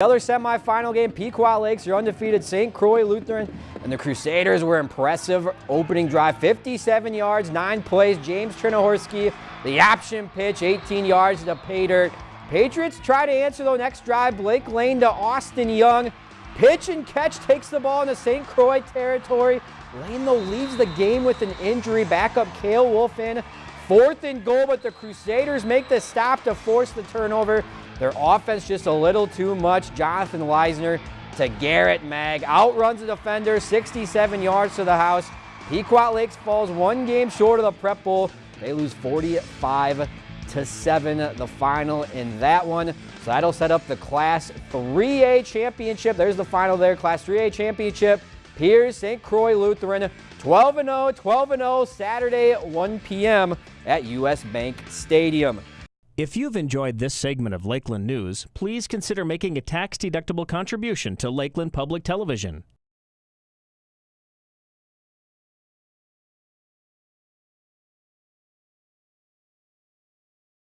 The other semifinal game, Pequot Lakes, your undefeated St. Croix Lutheran, and the Crusaders were impressive opening drive, 57 yards, nine plays. James Chernohorski, the option pitch, 18 yards to pay dirt. Patriots try to answer though next drive. Blake Lane to Austin Young. Pitch and catch takes the ball into St. Croix territory. Lane though leaves the game with an injury. Backup Kale Wolf in. Fourth and goal, but the Crusaders make the stop to force the turnover. Their offense just a little too much. Jonathan Leisner to Garrett Mag. Outruns the defender, 67 yards to the house. Pequot Lakes falls one game short of the Prep Bowl. They lose 45 to 7 the final in that one. So that'll set up the Class 3A championship. There's the final there, Class 3A championship. Pierz St. Croix Lutheran 12 0, 12 0 Saturday at 1 p.m. at US Bank Stadium. If you've enjoyed this segment of Lakeland News, please consider making a tax-deductible contribution to Lakeland Public Television.